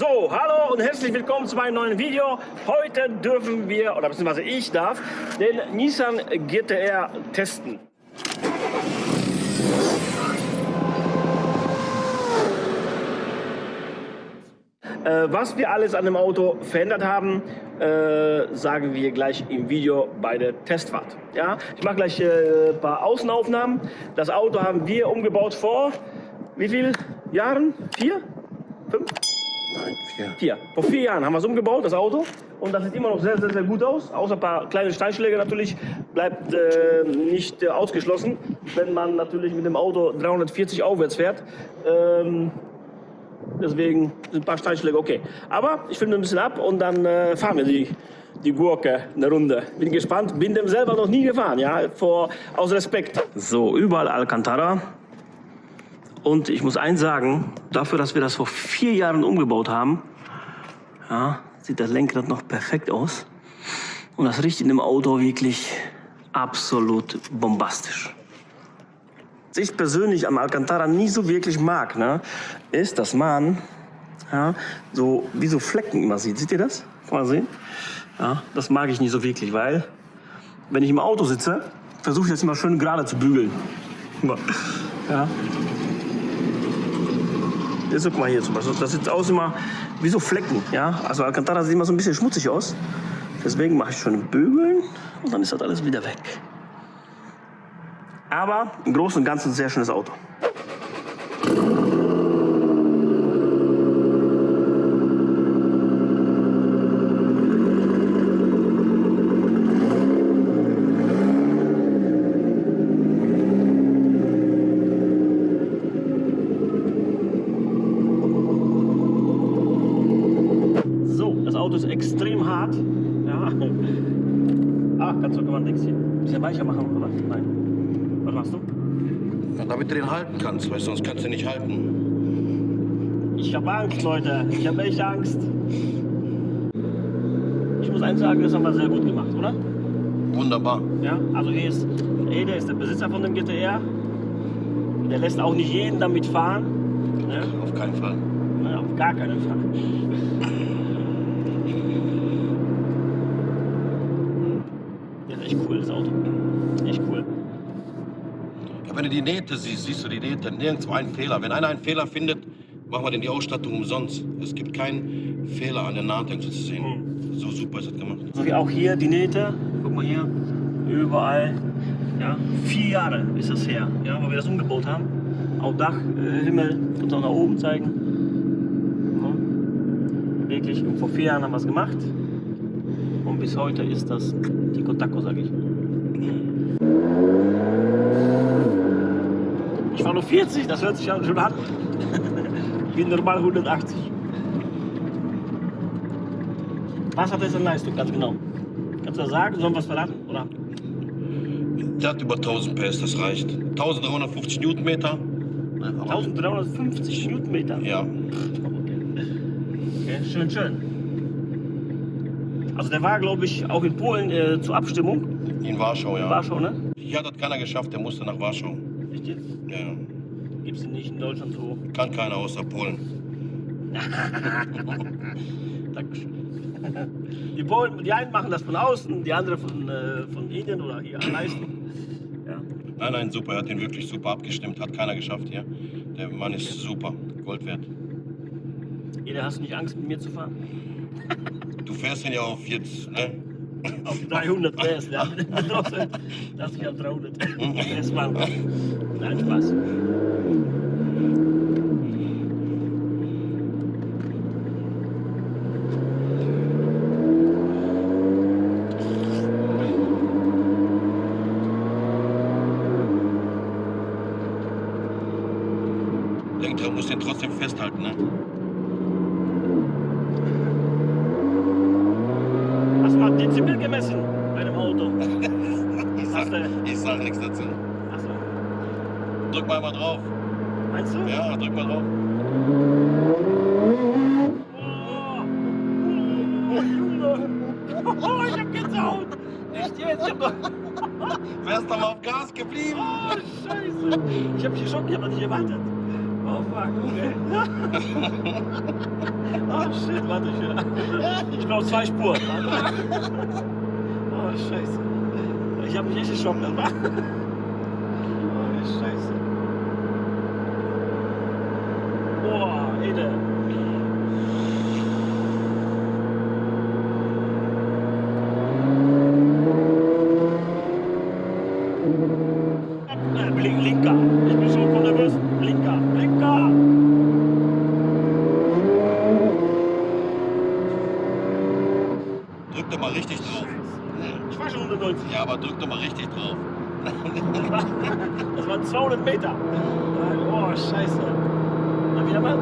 So, hallo und herzlich willkommen zu meinem neuen Video. Heute dürfen wir, oder beziehungsweise ich darf, den Nissan GTR testen. Äh, was wir alles an dem Auto verändert haben, äh, sagen wir gleich im Video bei der Testfahrt. Ja? Ich mache gleich äh, ein paar Außenaufnahmen. Das Auto haben wir umgebaut vor wie vielen Jahren? Vier? Fünf? Nein, vier. Vier. Vor vier Jahren haben wir es umgebaut, das Auto. Und das sieht immer noch sehr, sehr, sehr gut aus. Außer ein paar kleine Steinschläge natürlich bleibt äh, nicht äh, ausgeschlossen, wenn man natürlich mit dem Auto 340 aufwärts fährt. Ähm, deswegen sind ein paar Steinschläge okay. Aber ich filme ein bisschen ab und dann äh, fahren wir die, die Gurke eine Runde. Bin gespannt, bin dem selber noch nie gefahren, ja, vor, aus Respekt. So, überall Alcantara. Und ich muss eins sagen, dafür, dass wir das vor vier Jahren umgebaut haben, ja, sieht das Lenkrad noch perfekt aus. Und das riecht in dem Auto wirklich absolut bombastisch. Was ich persönlich am Alcantara nie so wirklich mag, ne, ist, dass man ja, so wie so Flecken immer sieht. Seht ihr das? Kann man sehen? Ja, das mag ich nicht so wirklich, weil wenn ich im Auto sitze, versuche ich das immer schön gerade zu bügeln. Ja, Jetzt guck mal hier zum Beispiel. Das sieht aus immer wie so Flecken. Ja? Also Alcantara sieht immer so ein bisschen schmutzig aus. Deswegen mache ich schon Bügeln und dann ist das alles wieder weg. Aber im Großen und Ganzen ein sehr schönes Auto. So, das Auto ist extrem hart. Ja. Ah, kannst du mal Dings hier weicher machen, oder? Nein. Was machst du? Ja, damit du den halten kannst, weil sonst kannst du nicht halten. Ich habe Angst, Leute. Ich habe echt Angst. Ich muss eins sagen, das haben wir sehr gut gemacht, oder? Wunderbar. Ja, also hier ist, Ede ist der Besitzer von dem GTR. Der lässt auch nicht jeden damit fahren. Ne? Auf keinen Fall. Nein, auf gar keinen Fall. Ja, echt cool, das Auto. Echt cool. Ja, wenn du die Nähte siehst, siehst du die Nähte. Nirgendwo ein Fehler. Wenn einer einen Fehler findet, machen wir denn die Ausstattung umsonst. Es gibt keinen Fehler an der Nahtengel zu sehen. So super ist das gemacht. So wie auch hier die Nähte. Guck mal hier. Überall. Ja, vier Jahre ist das her, ja, weil wir das umgebaut haben. Auch Dach, äh, Himmel, und auch nach oben zeigen. Ja. Wirklich, und vor vier Jahren haben wir es gemacht. Und bis heute ist das Tico Taco, sag ich. Ich war nur 40, das hört sich ja schon an. Ich bin normal 180. Was hat das an Leistung, ganz genau? Kannst du das sagen? Sollen wir was verraten? Oder? Der hat über 1000 PS, das reicht. 1350 Newtonmeter. Ne, aber- 1350 Newtonmeter. Ja. Okay, schön, schön. Also der war, glaube ich, auch in Polen äh, zur Abstimmung. In Warschau, ja. War schon, ne? Hier hat das keiner geschafft, der musste nach Warschau. Echt jetzt? Ja, ja. Gibt's den nicht in Deutschland so? Kann keiner außer Polen. Dankeschön. Die Polen, die einen machen das von außen, die anderen von, äh, von Indien oder hier an Leisten. Ja. Nein, nein, super. Er hat den wirklich super abgestimmt. Hat keiner geschafft hier. Der Mann ist super. Gold wert. Jeder hast du nicht Angst, mit mir zu fahren? Du fährst den ja auf jetzt, ne? Auf 300 PS, ja. Das ist ja 300 PS fahren. Nein, Spaß. Er muss den trotzdem festhalten, ne? Hast du mal Dezibel gemessen bei dem Auto? Ich Hast sag, du- ich sag nichts dazu. Achso. Drück mal mal drauf. Meinst du? Ja, drück mal drauf. Oh, oh, Junge. Oh, ich hab Gänsehaut. Echt jetzt? Ich hab doch... Wärst doch mal auf Gas geblieben. Oh, scheiße. Ich hab mich geschockt, ich hab das nicht erwartet. Oh, fuck, okay. Oh shit, warte, ich, ich brauche zwei Spuren. Oh scheiße. Ich habe mich echt geschockt. Das war. Oh scheiße. Boah, Ede. Äh, Blink, Blinker. Ich bin schon voll nervös. Blinker, Blinker. Drück doch mal richtig drauf. Ich war schon 190. Ja, aber drück doch mal richtig drauf. Das waren 200 Meter. Oh, scheiße. Na, wieder mal.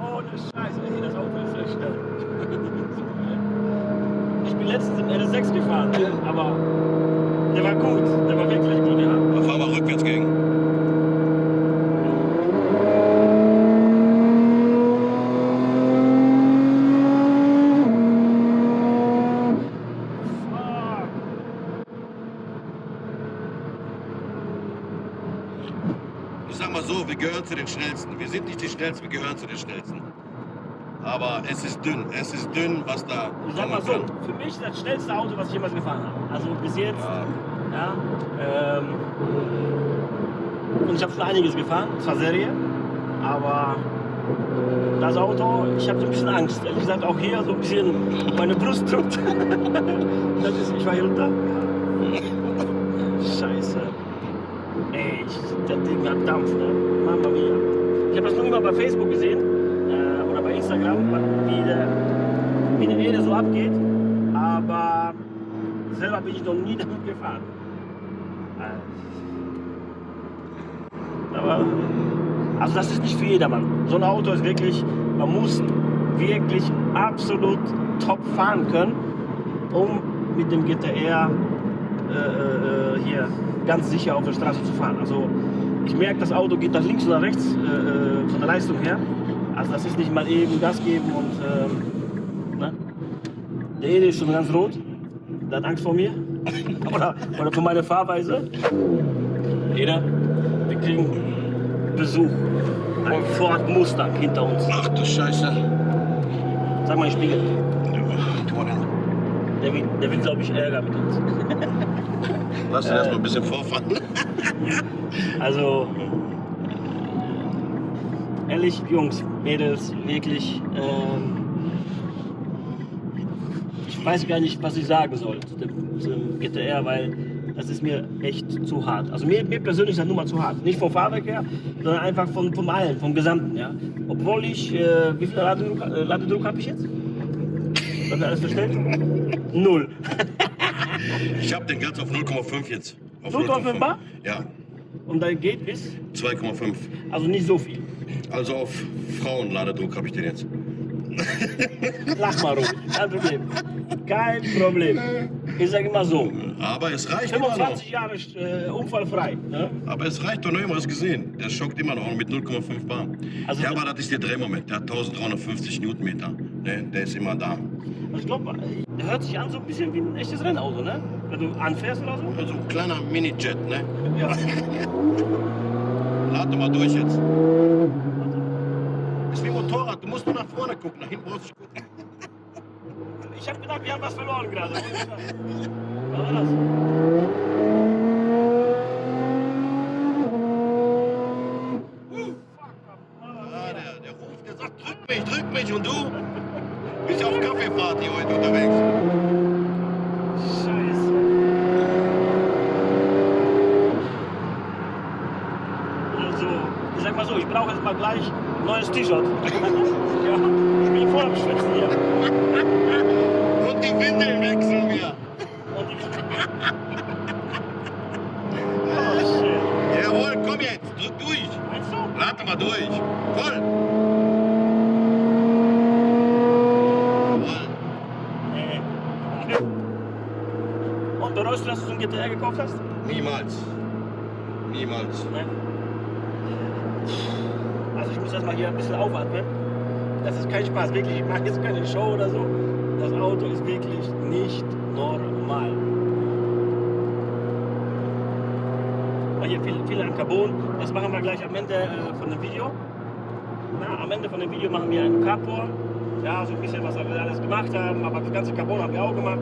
Oh, ne Scheiße. Ey, das Auto ist sehr schnell. Ich bin letztens im RS6 gefahren, aber der war gut. Der war wirklich gut, ja. Dann fahr mal rückwärts gegen. Fuck. Ich sag mal so, wir gehören zu den Schnellsten. Wir sind nicht die Schnellsten, wir gehören zu den Schnellsten. Aber es ist dünn, es ist dünn, was da Ich sag mal so, kann. für mich das schnellste Auto, was ich jemals gefahren habe. Also bis jetzt, Ja. ja. Ähm, und ich habe schon einiges gefahren, zwar Serie, aber das Auto, ich habe so ein bisschen Angst. Ehrlich gesagt, auch hier so ein bisschen meine Brust drückt. das ist, ich war hier runter. Ich, das Ding hat Dampf, ne? Mama mia. Ich habe das nur immer bei Facebook gesehen äh, oder bei Instagram, wie der, wie der Ede so abgeht. Aber selber bin ich noch nie damit gefahren. Äh, Aber, also das ist nicht für jedermann. So ein Auto ist wirklich, man muss wirklich absolut top fahren können, um mit dem GTR äh, äh, hier ganz sicher auf der Straße zu fahren. Also ich merke, das Auto geht nach links oder rechts äh, äh, von der Leistung her. Also das ist nicht mal eben Gas geben und ähm, ne? der Ede ist schon ganz rot. Der hat Angst vor mir oder, oder vor meiner Fahrweise. Ede, wir kriegen Besuch. Ein Ford Mustang hinter uns. Ach du Scheiße. Sag mal, ich Spiegel. Den. Der will, der will glaube ich, Ärger mit uns. Lass den erst mal ein bisschen vorfahren. Also, ehrlich, Jungs, Mädels, wirklich, ähm, ich weiß gar nicht, was ich sagen soll zu dem, zu dem GTR, weil das ist mir echt zu hart. Also mir, mir persönlich ist das Nummer zu hart. Nicht vom Fahrwerk her, sondern einfach von, vom allen, vom Gesamten. Ja? Obwohl ich, äh, wie viel Ladedruck, äh, Ladedruck habe ich jetzt? Was alles verstellt? Null. Ich hab den ganz auf 0,5 jetzt. Auf 0,5 bar? Ja, Und dann geht bis, 2,5. also nicht so viel. Also auf Frauenladedruck habe ich den jetzt. Lach mal ruhig, kein Problem. Kein Problem. Ich sage immer so, Aber es reicht immer noch. 25 Jahre äh, unfallfrei. Ne? Aber es reicht doch noch immer, hast gesehen. Der schockt immer noch mit 0,5 Bar. Also- ja, aber das ist der Drehmoment. Der hat 1350 Newtonmeter. Ne, der ist immer da. Ich glaube, der hört sich an so ein bisschen wie ein echtes Rennauto, ne? Wenn du anfährst oder so. Also ein kleiner Mini-Jet, ne? Ja. Lad doch mal durch jetzt. Ist wie Motorrad, du musst nur nach vorne gucken, nach hinten brauchst du gucken. Ich habe gedacht, wir haben was verloren gerade. Was war das? Ah, der, der ruft, der sagt, drück mich, drück mich und du bist ja auf Kaffeeparty heute unterwegs. Scheiße. Also, ich sag mal so, ich brauche jetzt mal gleich ein neues T-Shirt. ja, ich bin voll am Schwitzen hier. Und die Windeln wechseln wir. Und die... Oh shit. Jawohl, komm jetzt, drück durch. Meinst du? Lad doch mal durch. Voll. Und bereust du, dass du so ein GTR gekauft hast? Niemals. Niemals. Nein. Also ich muss erstmal hier ein bisschen aufatmen. Das ist kein Spaß, wirklich. Ich mache jetzt keine Show oder so. Das Auto ist wirklich nicht normal. wir hier viel, viel an Carbon. Das machen wir gleich am Ende äh, von dem Video. Na, am Ende von dem Video machen wir einen Carport. Ja, so ein bisschen, was wir alles gemacht haben, aber das ganze Carbon haben wir auch gemacht.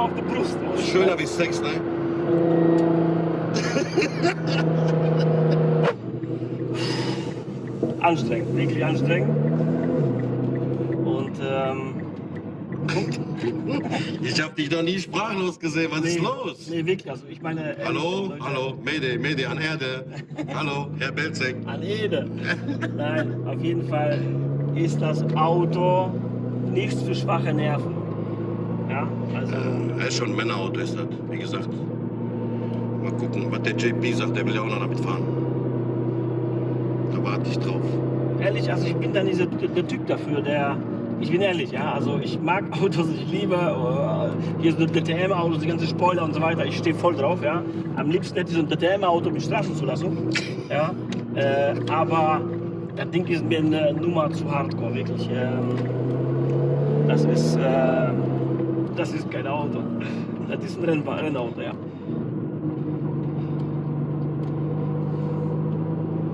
Druck auf der Brust. Schöner wie Sex, ne? Anstrengend, wirklich anstrengend. Und ähm, Ich hab dich noch nie sprachlos gesehen. Was ist los? Nee, wirklich. Also ich meine. ehrlich, Hallo, Leute, hallo, Mayday, Mayday an Erde. Hallo, Herr Belzek. An Ede. Nein, auf jeden Fall ist das Auto nichts für schwache Nerven. Ja, also. Er ist schon ein Männerauto, ist das, wie gesagt. Mal gucken, was der JP sagt, der will ja auch noch damit fahren. Da warte ich drauf. Ehrlich, also ich bin dann dieser, der Typ dafür, der. Ich bin ehrlich, ja, also ich mag Autos, ich liebe äh, hier so DTM-Autos, die ganze Spoiler und so weiter, ich stehe voll drauf, ja. Am liebsten hätte ich so ein DTM-Auto mit Straßenzulassung, ja. Äh, aber das Ding ist mir eine Nummer zu hardcore, wirklich. Ähm, das ist, äh, das ist kein Auto, das ist ein Renn Rennauto, ja.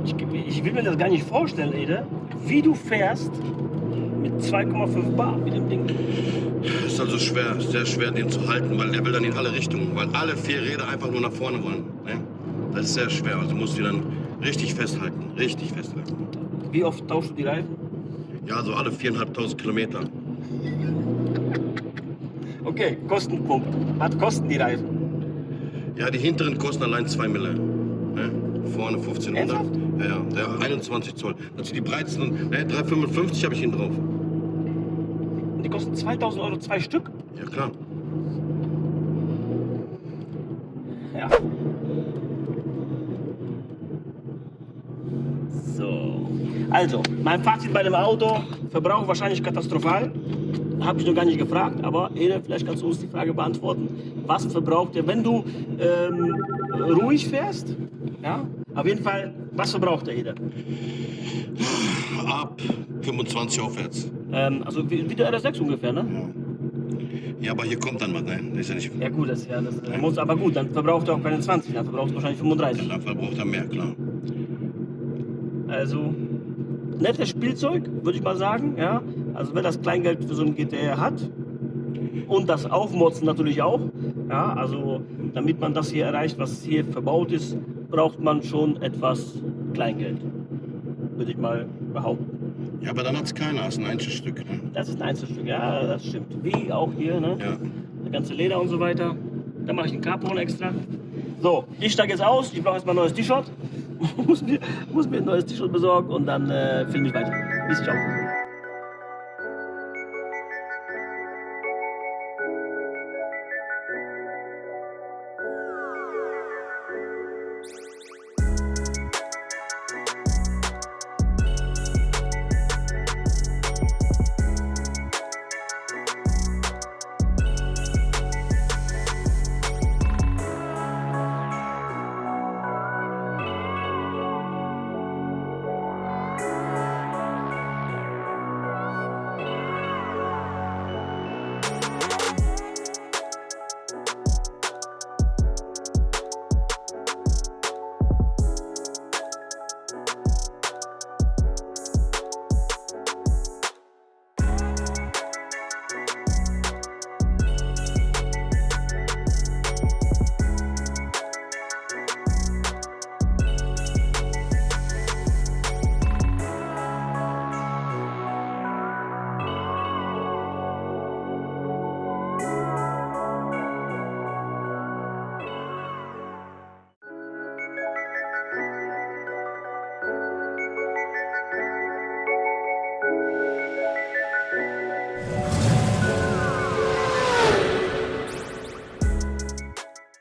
Ich, ich will mir das gar nicht vorstellen, Ede, wie du fährst mit 2,5 Bar mit dem Ding. Ist also schwer, sehr schwer, den zu halten, weil der will dann in alle Richtungen, weil alle vier Räder einfach nur nach vorne wollen. Ne? Das ist sehr schwer, also musst du die dann richtig festhalten, richtig festhalten. Wie oft tauschst du die Reifen? Ja, so alle viereinhalbtausend Kilometer. Okay, Kostenpunkt. Was kosten die Reifen? Ja, die hinteren kosten allein 2 Mille. Ne? Vorne 1500. Ernsthaft? Ja, ja, der 21 Zoll. Sind die breitesten. Ne, 355 habe ich hinten drauf. Und die kosten 2000 Euro zwei Stück? Ja, klar. Ja. So. Also, mein Fazit bei dem Auto: Verbrauch wahrscheinlich katastrophal. Habe ich noch gar nicht gefragt, aber Ede, vielleicht kannst du uns die Frage beantworten. Was verbraucht ihr, wenn du ähm, ruhig fährst? Ja, auf jeden Fall, was verbraucht der Ede? Ab 25 aufwärts. Ähm, also wie, wie der RS6 ungefähr, ne? Ja, aber hier kommt dann was. Nein, das ist ja nicht. Ja gut, das, ja, das äh, muss, aber gut, dann verbraucht er auch keine 20, dann verbraucht er wahrscheinlich 35. Dann verbraucht er mehr, klar. Also nettes Spielzeug, würde ich mal sagen. Ja? Also wer das Kleingeld für so ein GTR hat und das Aufmotzen natürlich auch. Ja? Also damit man das hier erreicht, was hier verbaut ist, braucht man schon etwas Kleingeld, würde ich mal behaupten. Ja, aber dann hat es keiner. Das ist ein Einzelstück. Ne? Das ist ein Einzelstück, ja, das stimmt. Wie auch hier, ne? Ja. Das ganze Leder und so weiter. Da mache ich einen Carbon extra. So, ich steige jetzt aus. Ich brauche jetzt mal ein neues T-Shirt. muss, mir, muss mir ein neues T-Shirt besorgen und dann äh, filme ich weiter. Bis ciao.